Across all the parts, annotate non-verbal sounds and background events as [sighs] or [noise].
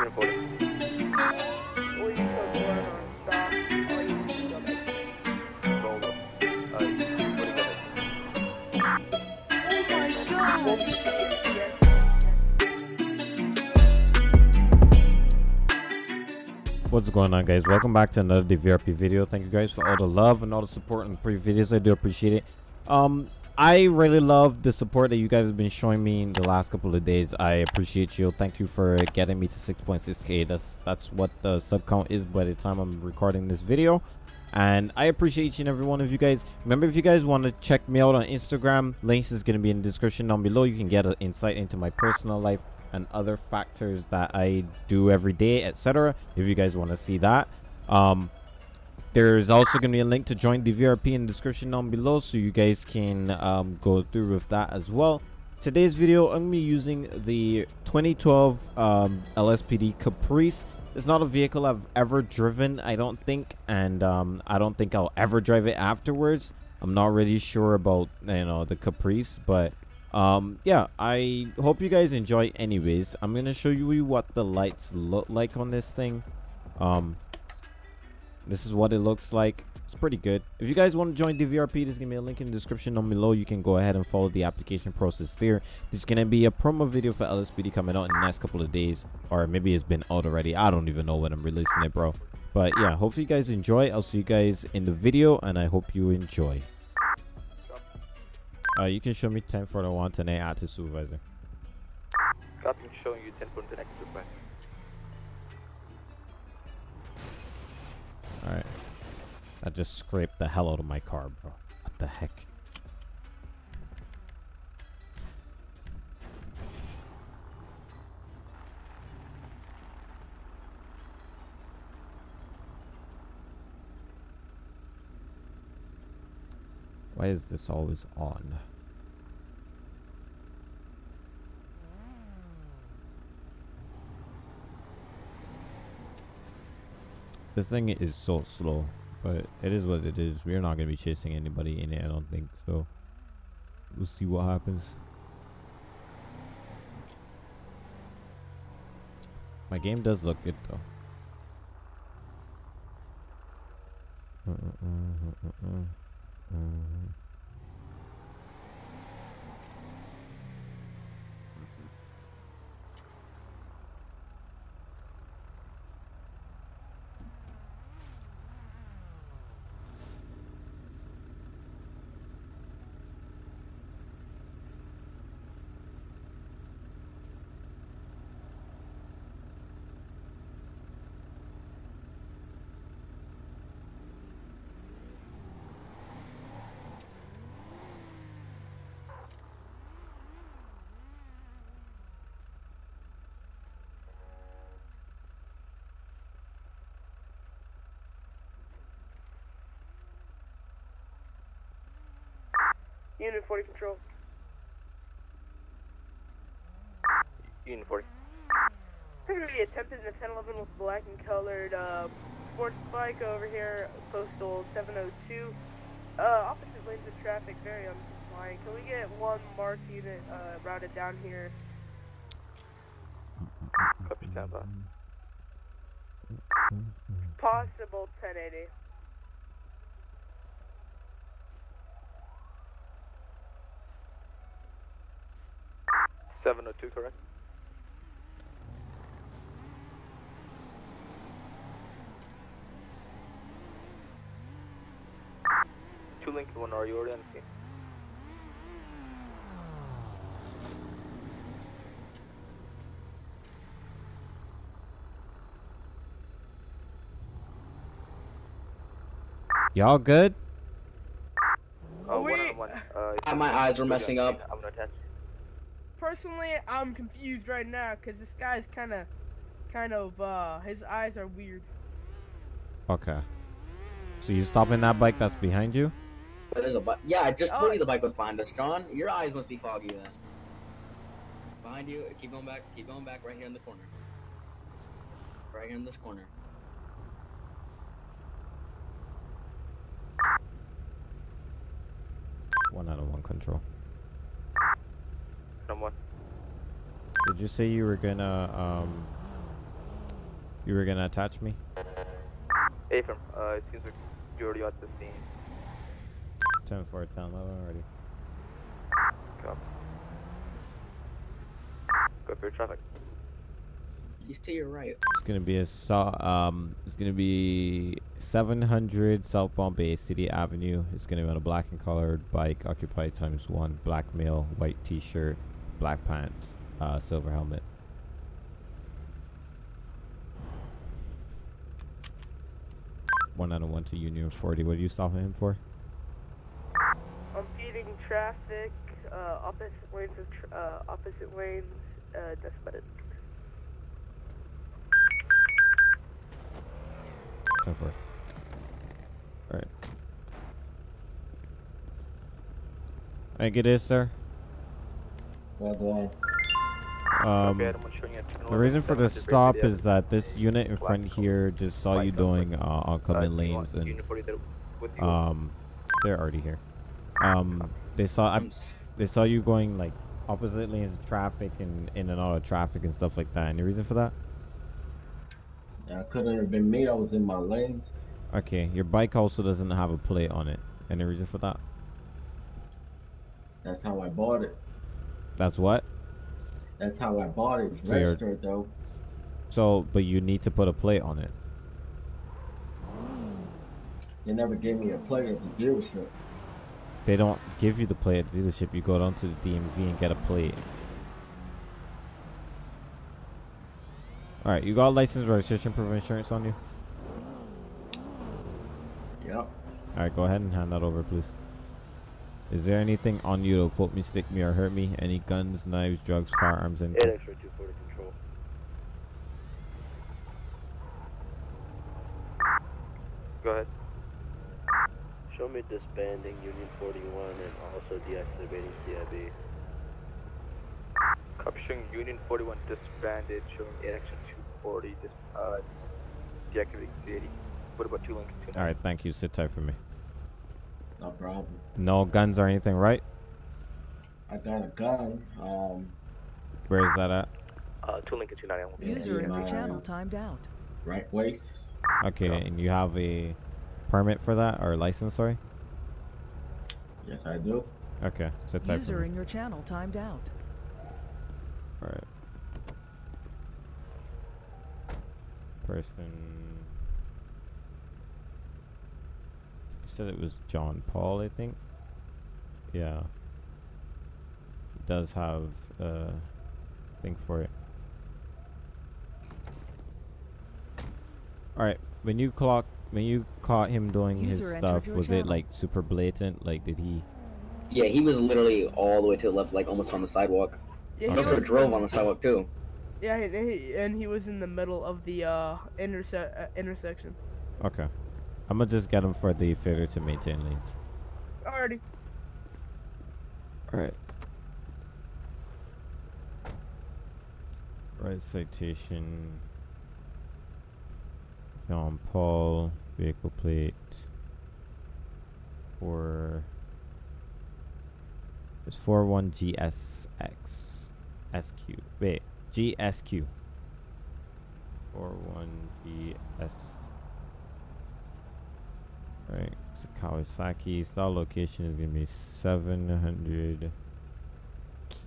Unit 40. Will you put one on stop? Or you can go back? Roll up. What do you got? My god! Yes. What's going on guys? Welcome back to another DVRP video. Thank you guys for all the love and all the support in the previous videos. I do appreciate it. Um, I really love the support that you guys have been showing me in the last couple of days. I appreciate you. Thank you for getting me to 6.6k. That's that's what the sub count is by the time I'm recording this video. And I appreciate each and every one of you guys. Remember, if you guys want to check me out on Instagram, links is going to be in the description down below. You can get an insight into my personal life and other factors that I do every day, etc. If you guys want to see that. Um, there's also going to be a link to join the VRP in the description down below so you guys can um, go through with that as well. Today's video, I'm going to be using the 2012 um, LSPD Caprice. It's not a vehicle I've ever driven, I don't think, and um, I don't think I'll ever drive it afterwards. I'm not really sure about, you know, the Caprice, but um yeah i hope you guys enjoy anyways i'm gonna show you what the lights look like on this thing um this is what it looks like. It's pretty good. If you guys want to join dvrp there's gonna be a link in the description down below. You can go ahead and follow the application process there. There's gonna be a promo video for lspd coming out in the next couple of days or maybe it's been out already. I don't even know when i'm releasing it bro. But yeah hopefully you guys enjoy. I'll see you guys in the video and i hope you enjoy. Uh, you can show me 10 for the one today add to supervisor. Copy, showing you 10 for the next supervisor. Alright. I just scraped the hell out of my car, bro. What the heck? Why is this always on? This thing is so slow, but it is what it is. We're not gonna be chasing anybody in it, I don't think so. We'll see what happens. My game does look good though. Unit 40 control. Unit 40. Currently attempted an 1011 with black and colored uh, sports bike over here, postal 702. Uh, opposite lanes of traffic, very uncompliant. Can we get one marked unit uh, routed down here? Copy, stand by. Possible 1080. Seven oh two, correct? Two Lincoln, one, are you already on the scene? Y'all good? Uh, one on one. Uh, Uh, my eyes were messing up. I'm gonna attach. Personally, I'm confused right now because this guy's kind of, kind of, uh, his eyes are weird. Okay. So you stopping that bike that's behind you? There's a bike. Yeah, I just Oh. told you the bike was behind us, John. Your eyes must be foggy then. Behind you. Keep going back. Keep going back. Right here in the corner. Right here in this corner. One out of one control. Number one. Did you say you were gonna um You were gonna attach me? Hey, from, uh, it seems like you're already at the scene. 10 4 10 11 already. Copy. Go for your traffic. He's to your right. It's gonna be a so um it's gonna be 700 South Bombay City Avenue. It's gonna be on a black and colored bike, occupied times one, black male, white t-shirt, black pants, uh, silver helmet. One out of one to Union 40. What are you stopping him for? I'm feeding traffic, uh, opposite lanes of, tr- uh, opposite lanes, uh, that's about it. 10 4. Alright. I think it is, sir. Well, go on. Um, Copy, Adam, I'm showing you at 10 The reason for the stop is that this unit in front here just saw you doing uh, oncoming do you want lanes and Union 40 there with you? um they're already here. Um they saw I'm they saw you going like opposite lanes of traffic and in and out of traffic and stuff like that. Any reason for that? That couldn't have been me. I was in my lanes. Okay, your bike also doesn't have a plate on it. Any reason for that? That's how I bought it. That's what? That's how I bought it. It's So registered though. So, but you need to put a plate on it. They never gave me a plate at the dealership. They don't give you the plate at the dealership. You go down to the DMV and get a plate. All right, you got license, registration, proof of insurance on you. Yep. All right, go ahead and hand that over, please. Is there anything on you to put me, stick me, or hurt me? Any guns, knives, drugs, firearms, and 8 extra 240 control. Go ahead. Show me disbanding Union 41 and also deactivating CIB. Copy showing Union 41 disbanded, showing 8 extra 240 dis, uh, deactivating C80. What about 2 Lincoln all right. Thank you. Sit tight for me. No problem. No guns or anything, right? I got a gun. Um, Where is that at? Uh, 2 Lincoln 291. Yeah, User in your channel timed out. right waist. Okay, and you have a permit for that or license? Sorry. Yes, I do. Okay, sit tight for User me. in your channel timed out. All right. Person. You said it was John Paul, I think. Yeah. He does have uh thing for it. All right. When you clock, when you caught him doing his User entered stuff, your was it like super blatant? Like, did he? Yeah, he was literally all the way to the left, like almost on the sidewalk. Yeah, He he also was drove on the sidewalk too. Yeah, and he, and he was in the middle of the uh, interse- uh intersection. Okay. I'm gonna just get him for the failure to maintain lanes. Alrighty. All right. Right citation. Jean Paul vehicle plate. Four. It's four one GSX SQ. Wait, GSQ. Four one GS. Right, it's a Kawasaki. Style location is gonna be seven hundred.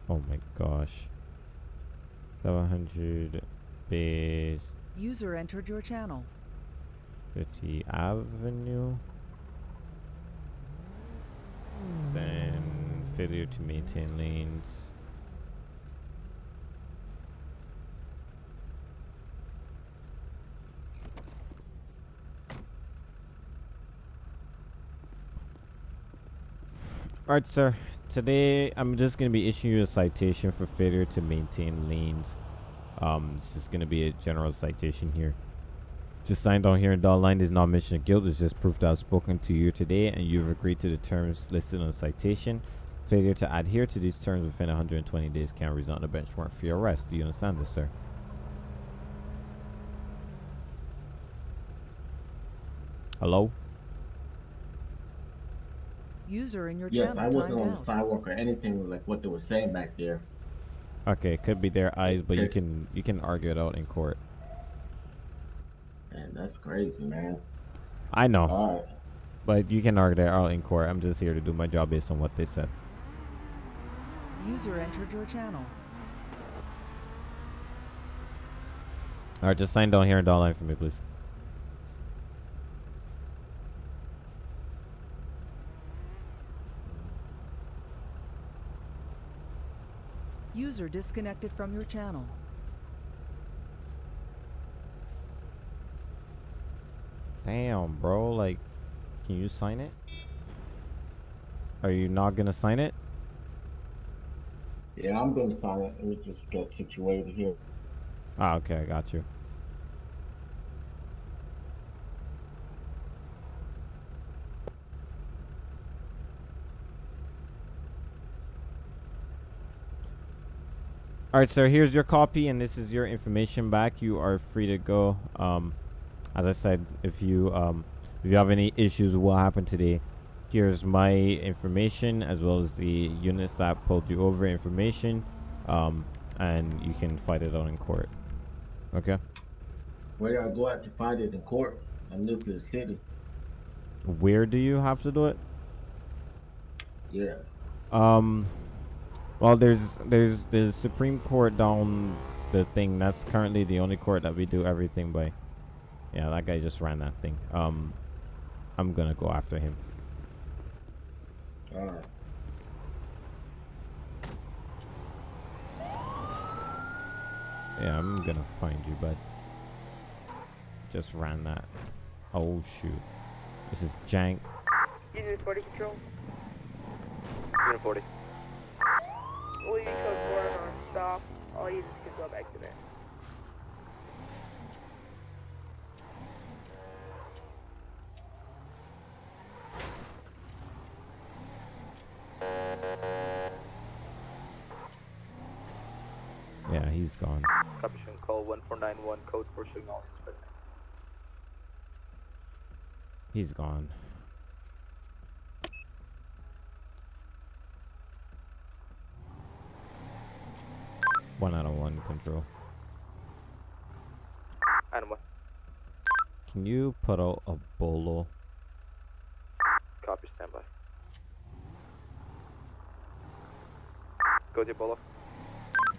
Oh my gosh. Seven hundred base User entered your channel. City Avenue. Then failure to maintain lanes. Alright, sir. Today I'm just gonna be issuing you a citation for failure to maintain lanes. Um, it's just gonna be a general citation here. Just signed on here in dotted line is not mention of guilt. It's just proof that I've spoken to you today and you've agreed to the terms listed on the citation. Failure to adhere to these terms within 120 days can result in a bench warrant for your arrest. Do you understand this, sir? Hello? User in your Yes, channel I wasn't on the sidewalk or anything like what they were saying back there. Okay, it could be their eyes, but you can you can argue it out in court. Man, that's crazy, man. I know, All right. but you can argue that out in court. I'm just here to do my job based on what they said. User entered your channel. All right, just sign down here and down line for me, please. User disconnected from your channel. Damn, bro. Like, can you sign it? Are you not gonna sign it? Yeah, I'm gonna sign it. Let me just get situated here. Ah, okay, I got you. All right, sir. Here's your copy, and this is your information back. You are free to go. Um, as I said, if you um, if you have any issues with what happened today, here's my information as well as the units that pulled you over information, um, and you can fight it out in court. Okay. Where do I go out to fight it in court? I'm the city. Where do you have to do it? Yeah. Um, well, there's there's the Supreme Court down the thing. That's currently the only court that we do everything by. Yeah, that guy just ran that thing. Um, I'm gonna go after him. All right. Yeah, I'm gonna find you, bud. Just ran that. Oh shoot. This is jank. Union 40 control. Unit 40. We'll use code 4 on stop. All users can go back to there. Yeah, he's gone. Copy, showing call 1491, code 4 showing all. He's gone. One out of one control. Item 1. Can you put out a bolo? Copy, standby. Go to Bolo.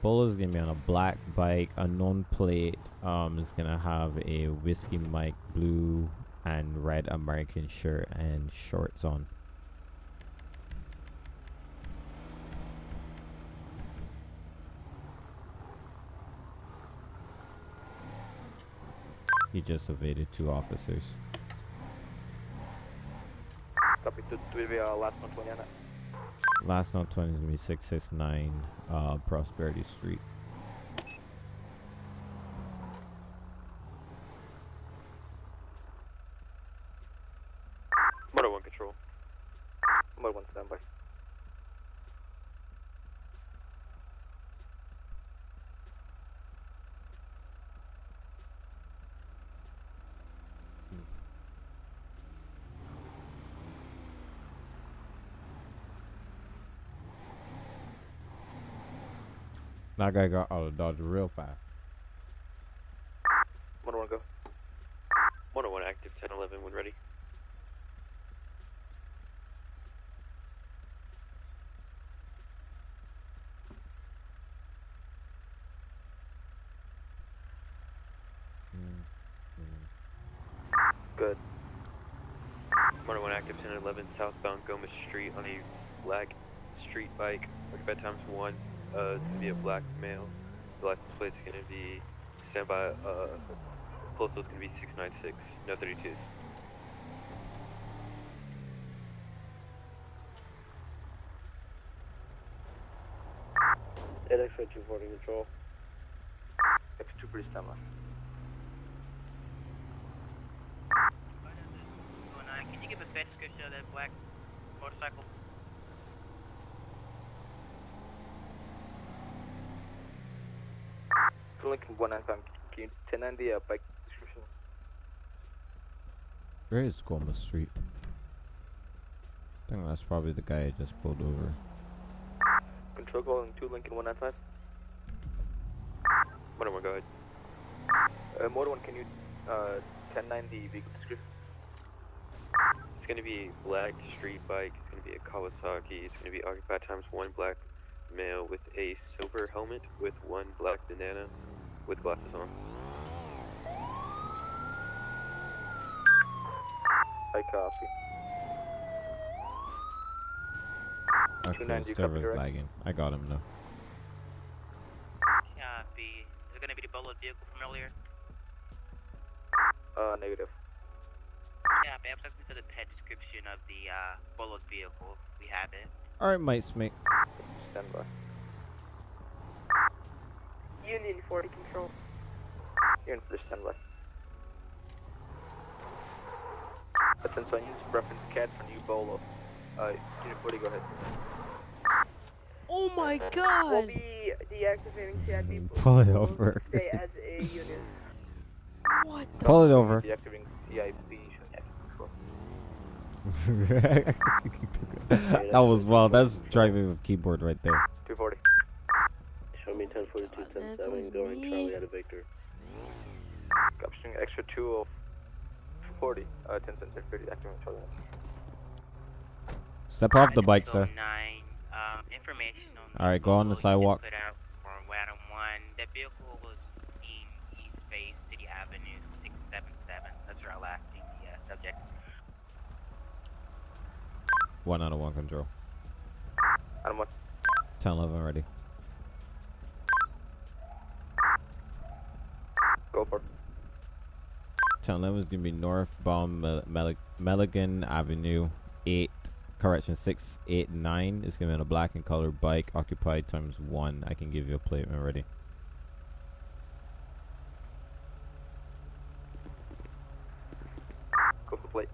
Bolo's gonna be on a black bike, a known plate. Um, is gonna have a whiskey mic blue and red American shirt and shorts on. He just evaded two officers. Copy, to, to be uh, last 120 on that. Last note 20 is gonna be 669 uh, Prosperity Street. Motor 1 control. Motor 1 standby. That guy got out of Dodge real fast. Motor 1 go. Motor 1 active, 1011 when ready. Hmm, hmm. Good. Motor 1 active, 1011 southbound Gomez Street on a black street bike. Occupied times 1. Uh, it's gonna be a black male. The license plate's gonna be standby. Uh, postal's gonna be 696, no 32s. X ray 240 control. X2 pretty standby. Can you give a best description of that black motorcycle? Lincoln 195, can you 1090 the uh, bike description? Where is Gomez Street? I think that's probably the guy I just pulled over. Control calling 2 Lincoln 195. Motor 1, go ahead. Uh, Motor 1, can you uh, 10-9, the vehicle description. It's going to be a black street bike. It's going to be a Kawasaki. It's going to be occupied times one black male with a silver helmet with one black banana with glasses on. I copy. Okay, 290, this you server's lagging. I got him now. Copy. Is it gonna be the Bolo vehicle from earlier? Uh, negative. Yeah, perhaps let's into the pet description of the uh, Bolo vehicle. We have it. All right, Mike Smith. Stand by. Union 40 control. Unit for stand by. Attention, use reference CAD for new Bolo. Uh, Unit 40, go ahead. Oh my god! We'll god! be deactivating CID. Pull it over. Stay as a unit. What the? Pull it over. Deactivating CIP, showing [laughs] that was wild. That's driving with keyboard right there. 240. Show me 1042, 107, going me. Charlie out of Victor. Capturing extra 2 of 40. Uh, 10 cents, 30, activating Charlie. Step off the bike, sir. 209, Um, All right, go on the vehicle you just sidewalk. Put out for Wadham 1. That vehicle was seen East Bay City Avenue 677. That's where I last seen uh, subject. One out of one control. Adam 1. 10 11 ready. Go for it. 10 11 is going to be northbound Mel- Mel- Milligan Avenue 8, correction 689. It's going to be on a black and color bike, occupied times 1. I can give you a plate when ready. Go for plate.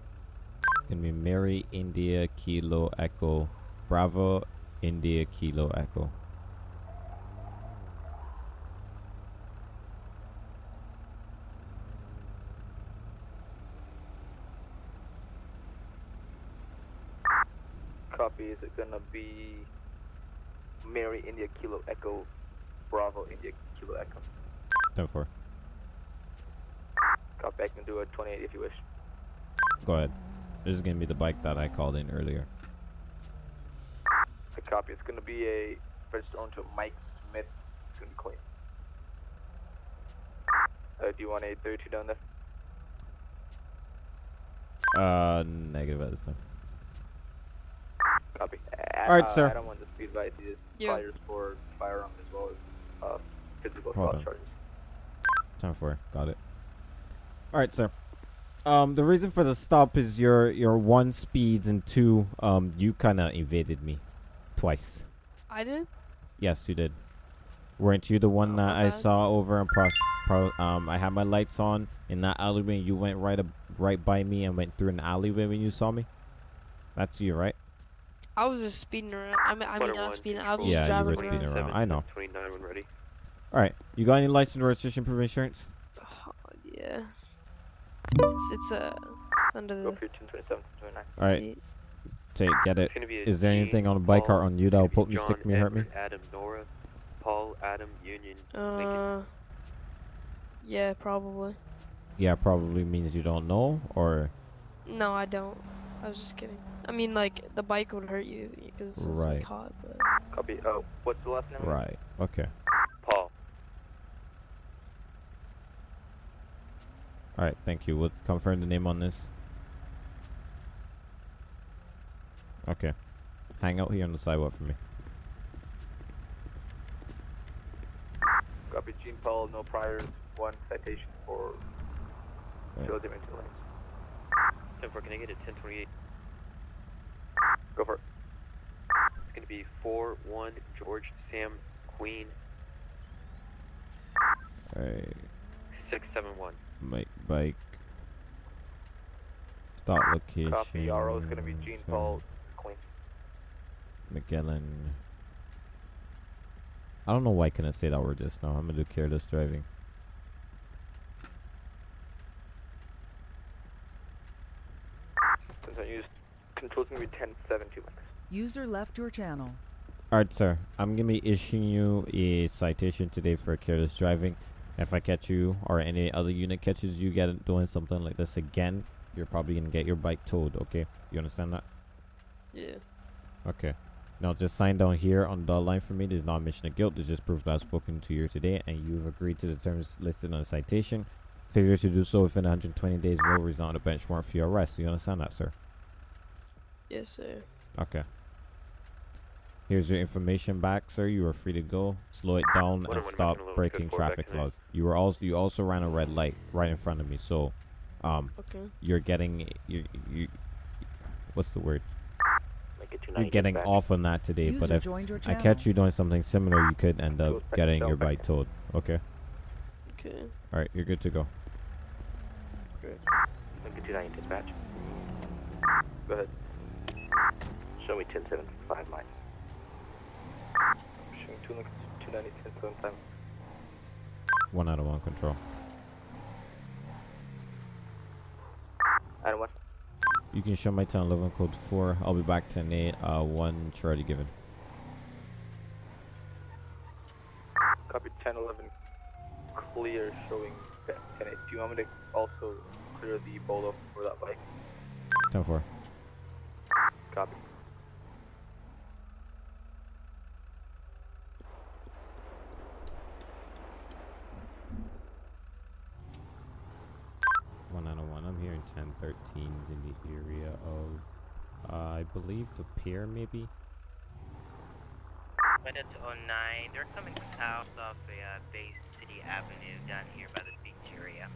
Going to be Mary India Kilo Echo Bravo India Kilo Echo. Copy. Is it gonna be Mary India Kilo Echo Bravo India Kilo Echo? 10 4. Copy. I can do a 28 if you wish. Go ahead. This is going to be the bike that I called in earlier. I copy. It's gonna be a registered owner to Mike Smith. It's gonna be clean. Uh, do you want a 32 down there? Uh, negative at this time. Copy. All right, uh, sir. I don't want to speed by these Yeah. fires for firearm as well as uh, physical assault charges. Time for got it. All right, sir. Um, the reason for the stop is your your one speeds and two um you kind of evaded me twice. I did? Yes, you did. Weren't you the one Oh, that I bad. saw over in pros, pro, um I had my lights on in that alleyway and you went right up right by me and went through an alleyway when you saw me? That's you, right? I was just speeding around. I mean, I mean, Quarter not one, speeding. I was control just Yeah, you driving were around. speeding around. 7, I know. 29 when ready. All right. You got any license, registration, proof of insurance? Oh, [sighs] yeah. It's, it's uh, it's under the. for your 1027, 29. All right. seat. Take get. It's gonna be a Is there anything on the bike Paul, or on you that'll it's gonna put me, stick me, hurt me? Adam, Nora, Paul, Adam, Union, Uh. Yeah, probably. Yeah, probably means you don't know, or No, I don't. I was just kidding. I mean, like the bike would hurt you because it's Right. like hot. But Copy. Oh, what's the last name? right? Okay. Paul. All right. Thank you. We'll confirm the name on this. Okay. Hang out here on the sidewalk for me. Copy. Gene Paul, no priors, one citation for Right. failure to maintain lanes. 10 can I get a 1028? Go for it. It's gonna be 4 1 George Sam Queen All right. 671. Mike bike. Start location. Copy. RO is gonna be Gene so Paul, Queen. McGillen. I don't know why I couldn't say that word just now. I'm gonna do careless driving. Since I used control's gonna be 1072. User left your channel. Alright, sir. I'm gonna be issuing you a citation today for careless driving. If I catch you or any other unit catches you get doing something like this again, you're probably gonna get your bike towed. Okay, you understand that? Yeah. Okay. Now just sign down here on the dotted line for me. There's not admission of guilt. There's just proof that I've spoken to you today and you've agreed to the terms listed on the citation. Failure to do so within 120 days will result in a bench warrant for your arrest. You understand that, sir? Yes, sir. Okay. Here's your information back, sir. You are free to go. Slow it down and stop making a little breaking good for back traffic laws. You were also you also ran a red light right in front of me, so um Okay. you're getting you you what's the word? You're getting dispatch. off on that today, but if I catch you doing something similar, you could end up getting your bike towed. Okay. Okay. All right, you're good to go. Make it 290 dispatch. Go ahead. Show me 1075 mine. Showing two 290, 10, 7 time. One out of one control. Item 1. You can show my 1011 code 4. I'll be back 10 8. Uh, 1 charge given. Copy 10, 11. Clear showing 10, 8. Do you want me to also clear the bolo for that bike? 10 4. Copy. One out of one. I'm here in 1013 in the area of, uh, I believe the pier, maybe. Minute to 09. They're coming south of the uh, Bay City Avenue down here by the beach area.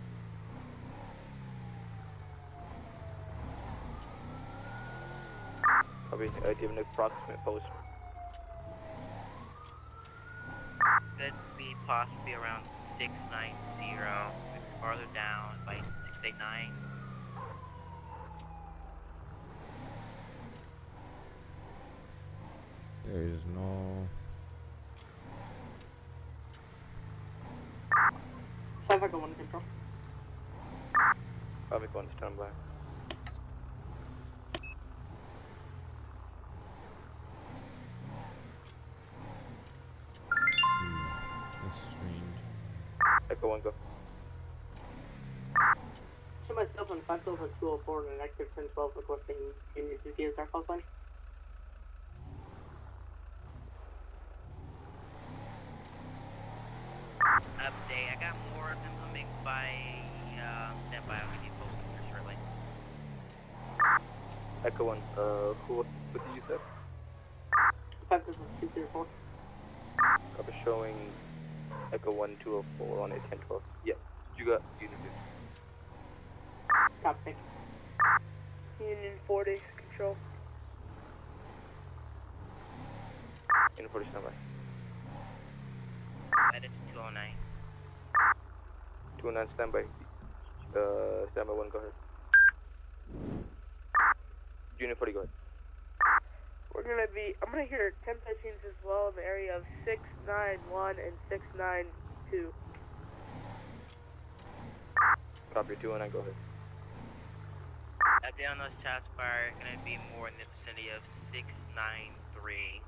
Copy. Uh, do you have an approximate post? Could be possibly around 690. It's farther down by 689. There is no. Traffic on one control. Copy. One standby. Hmm, that's strange. Echo 1, go. Show myself on 50204 and an active 1012 requesting Union City as our call sign. Update. I got more of them coming by. Uh, stand by. We need both here shortly. Echo 1. Uh, who, what did you say? 50204. Copy. Showing Echo 1, 204 on a 10, 12. Yeah. You got unit. Copy. Union 40, control. Unit 40 standby. Minute to 209. 209 standby. Uh, standby 1, go ahead. Unit 40, go ahead. We're gonna be, I'm gonna hear 10 machines as well in the area of 691 and 692. Copy. 209, go ahead. Update on those shots fired. Gonna be more in the vicinity of 693.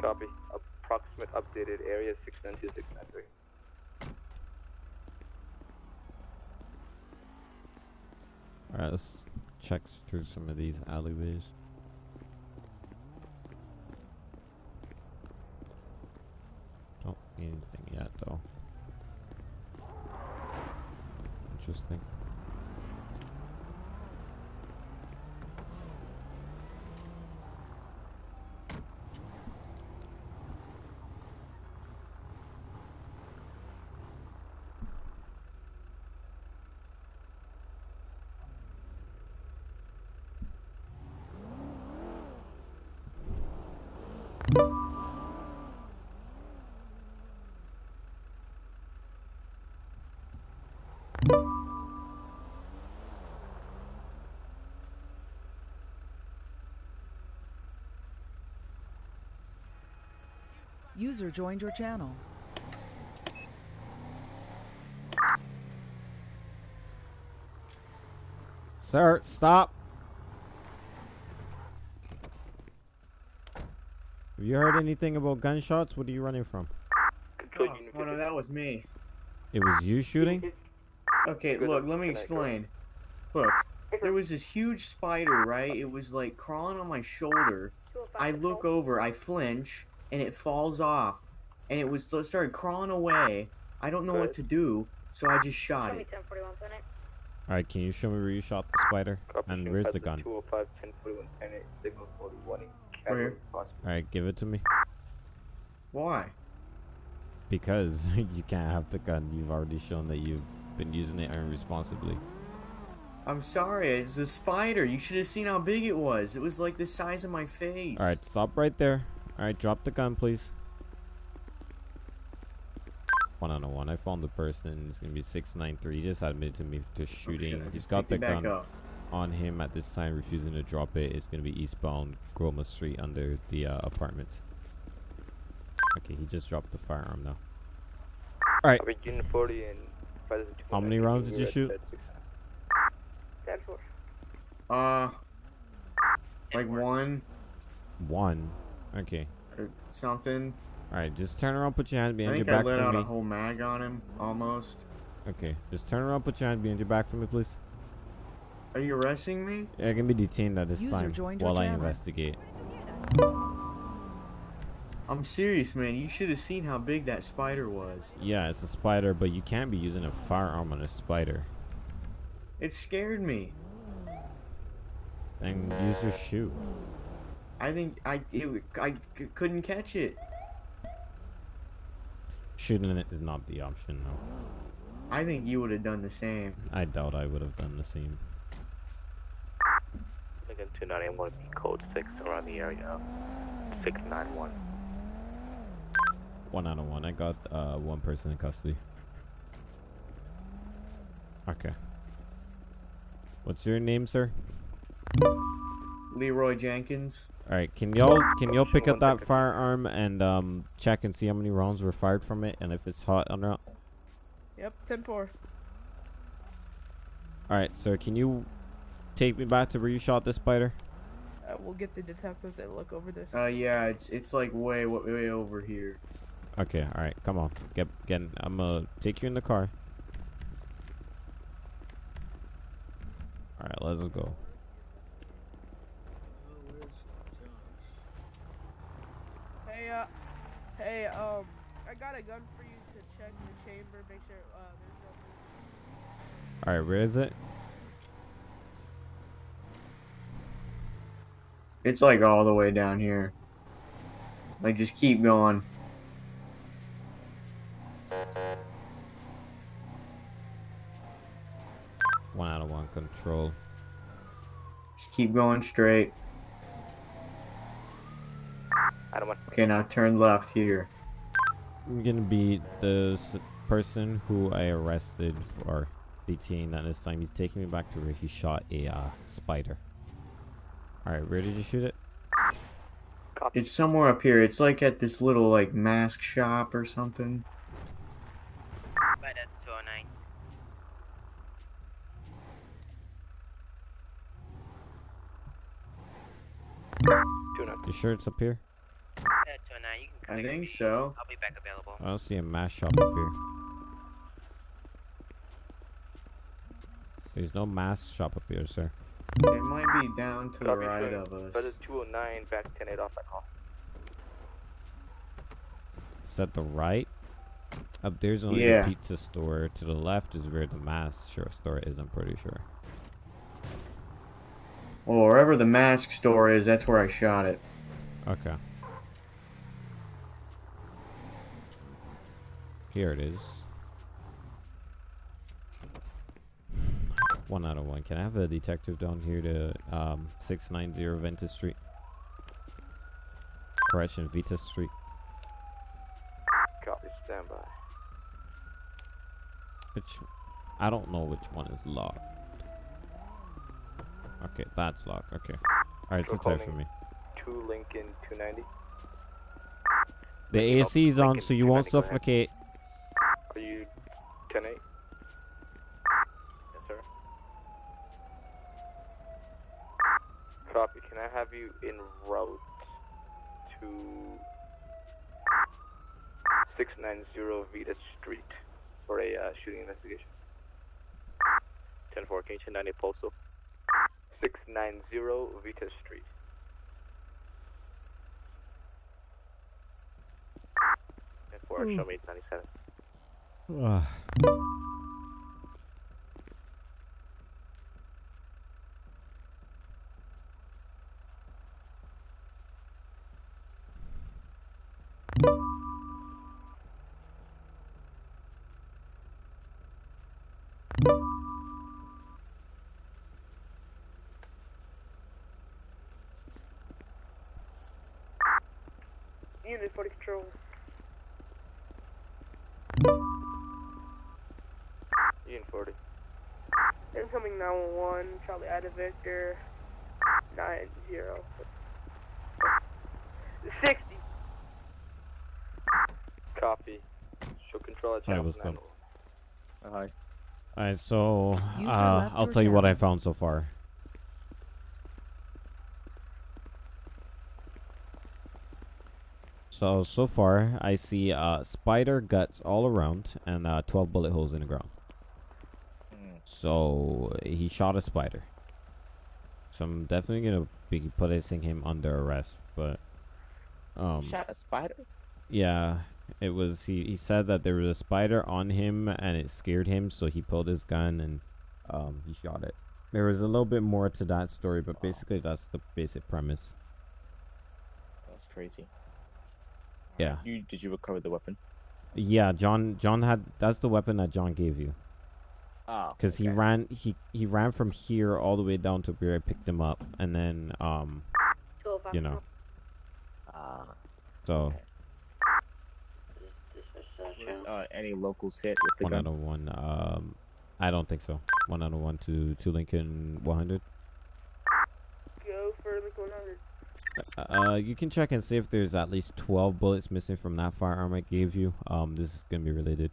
Copy. Approximate updated area 692, 693. Alright, let's check through some of these alleyways. User joined your channel. Sir, stop. Have you heard anything about gunshots? What are you running from? Oh, oh no, that was me. It was you shooting? Okay, look, let me explain. Look, there was this huge spider, right? It was like crawling on my shoulder. I look over, I flinch, and it falls off. And it was it started crawling away. I don't know what to do, so I just shot it. Alright, can you show me where you shot the spider? Copy, And where's the gun? 205, 1041, 10 signal 41 Where? Alright, give it to me. Why? Because [laughs] you can't have the gun. You've already shown that you've been using it irresponsibly. I'm sorry, it was a spider. You should have seen how big it was. It was like the size of my face. Alright, stop right there. Alright, drop the gun, please. One on one. I found the person. It's gonna be six nine three. He just admitted to me to shooting. I He's just got the gun up. on him at this time, refusing to drop it. It's gonna be eastbound Groma Street under the uh, apartments. Okay, he just dropped the firearm now. Alright, Copy, Unit 40 and How many rounds did you shoot? Ten four. Uh, like one one. Okay. or something. Alright, just turn around, put your hands I behind your think I back let for out me. a whole mag on him, almost. Okay, just turn around, put your hands behind your back for me, please. Are you arresting me? Yeah, I can be detained at this User time joined your while I investigate. I'm serious, man. You should have seen how big that spider was. Yeah, it's a spider, but you can't be using a firearm on a spider. It scared me. Then use your shoe. I think I it, I c- couldn't catch it. Shooting it is not the option, no. I think you would have done the same. I doubt I would have done the same. Lincoln 291 code 6 around the area. 691. One out of one. I got uh, one person in custody. Okay. What's your name, sir? Leroy Jenkins. All right. Can y'all can y'all pick up that firearm and um check and see how many rounds were fired from it and if it's hot or not? Yep, ten four. All right, sir. Can you take me back to where you shot this spider? Uh, we'll get the detectives to look over this. Uh, yeah, it's it's like way way, way over here. Okay. All right. Come on. Get get. I'm gonna take you in the car. All right. Let's go. Hey, uh, hey, um, I got a gun for you to check the chamber, make sure uh, there's no. All right. Where is it? It's like all the way down here. Like just keep going. One out of one control. Just keep going straight. I don't want Okay, now turn left here. I'm gonna be the person who I arrested for detained at this time. He's taking me back to where he shot a uh, spider. All right. Where did you shoot it? copy. It's somewhere up here. It's like at this little like mask shop or something. But that's 209. You sure it's up here? Uh, 209, you can I think me. so. I'll be back available. I don't see a mask shop up here. There's no mask shop up here, sir. It might be down to the right sir. of us. But it's 209 back 108 off that call. It's at the right. Up there's only Yeah. the pizza store. To the left is where the mask sure store is. I'm pretty sure. Well, wherever the mask store is, that's where I shot it. Okay. Here it is. One out of one. Can I have a detective down here to um, 690 Ventus Street? Correction, Vita Street. Copy, stand by. Which I don't know which one is locked. Okay, that's locked. Okay. Alright, sit tight for me. 2 Lincoln 290. The AC is on Lincoln so you won't 290, go ahead. suffocate. 10 8? Yes, sir. Copy. Can I have you en route to 690 Vita Street for a uh, shooting investigation. 10-4, can you 1090 postal? 690 Vita Street. 10-4, show me 97. Ugh. Unit 40 control. Ian 40. Incoming 911, Charlie Ida Victor, 90. 60. Copy. Show control at Hi, channel what's up? 9. Hi. Alright, so uh, I'll tell you what I found so far. So so far, I see uh, spider guts all around and uh, 12 bullet holes in the ground. So he shot a spider. So I'm definitely gonna be placing him under arrest. But um, Shot a spider? yeah, it was. He, he said that there was a spider on him and it scared him, so he pulled his gun and um, he shot it. There was a little bit more to that story, but basically that's the basic premise. That's crazy. Yeah. You did you recover the weapon? Yeah, John. John had. That's the weapon that John gave you. Oh. Because he ran. He he ran from here all the way down to where I picked him up, and then um, you know. Ah. So Was, uh, any locals hit with the one gun? out of one. Um, I don't think so. One out of one to to Lincoln 100. Go for Lincoln 100. Uh, you can check and see if there's at least 12 bullets missing from that firearm I gave you. Um, this is gonna be related.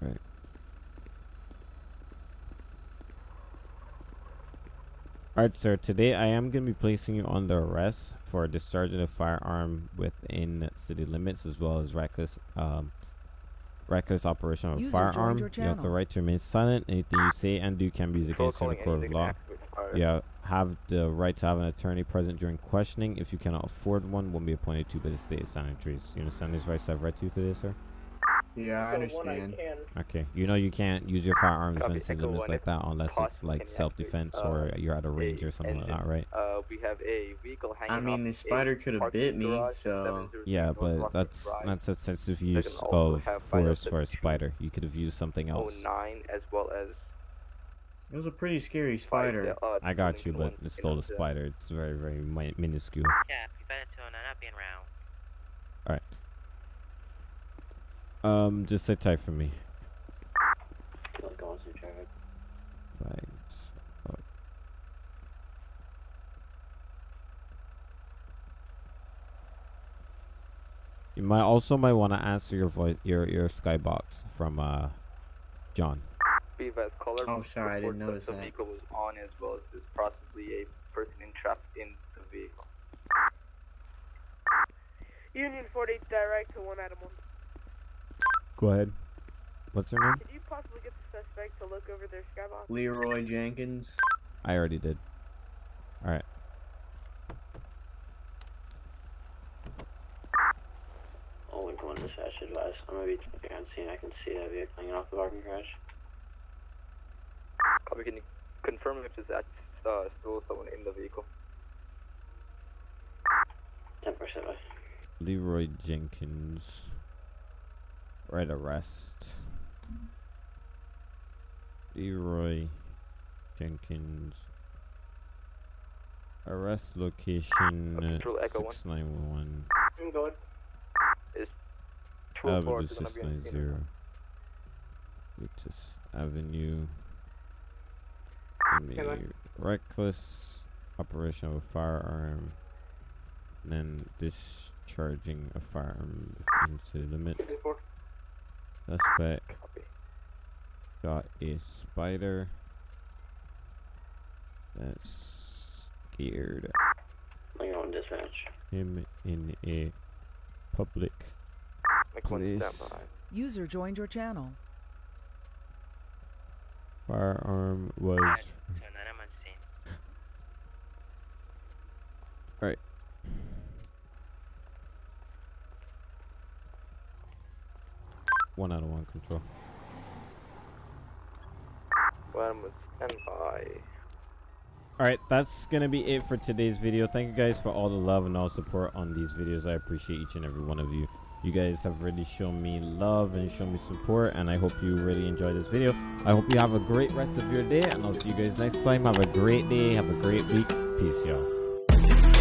Right. Alright, sir. Today I am going to be placing you under arrest for discharging a firearm within city limits as well as reckless um, reckless operation of a User joined firearm. You have the right to remain silent. Anything you say and do can be used against you in a court of law. You have the right to have an attorney present during questioning. If you cannot afford one, one will be appointed to by the state sanitaries. You understand these rights I have right to today, sir? Yeah, I understand. Okay. You know you can't use your firearms Copy, within city Echo limits like that unless it's like self-defense activate, or uh, you're at a range or something like that, right? Uh, we have a vehicle hanging I mean, the spider could have bit me, garage, so Yeah, but Rockford that's Drive. that's excessive can use of force for a spider. You could have used something else. 09 as well as It was a pretty scary spider. uh, I got you, but it's still a the- spider. It's very, very minuscule. Yeah, you better tune in up being round. Alright. Um, just sit tight for me. Right. You might also might want to answer your voice, your your skybox from uh, John. Beavis color. Oh, sorry, I didn't report notice the that. vehicle was on as well as there's possibly a person entrapped in the vehicle. Union 40 direct to 1 Adam 1. Go ahead. What's her name? Could you possibly get the suspect to look over their skybox? Leroy Jenkins. I already did. All right. Oh, Lincoln One dispatch advice. I'm gonna be taking on scene. I can see that vehicle hanging off the parking garage. Copy, can you confirm if there's act- uh, still someone in the vehicle? 10 percent. Leroy Jenkins. Right arrest. Leroy Jenkins. Arrest location Control six nine one Go ahead. Is Avenue 204 gonna six be on nine scene? zero. Vitus Avenue. Hello. Any reckless operation of a firearm. And then discharging a firearm into the limit. Suspect got a spider That's scared Lincoln 1 dispatch. him in a public McLean, place. User joined your channel. Firearm was. Alright. One out of one control. One was stand by. Alright, that's gonna be it for today's video. Thank you guys for all the love and all support on these videos. I appreciate each and every one of you. You guys have really shown me love and shown me support, and I hope you really enjoyed this video. I hope you have a great rest of your day, and I'll see you guys next time. Have a great day, have a great week. Peace, y'all.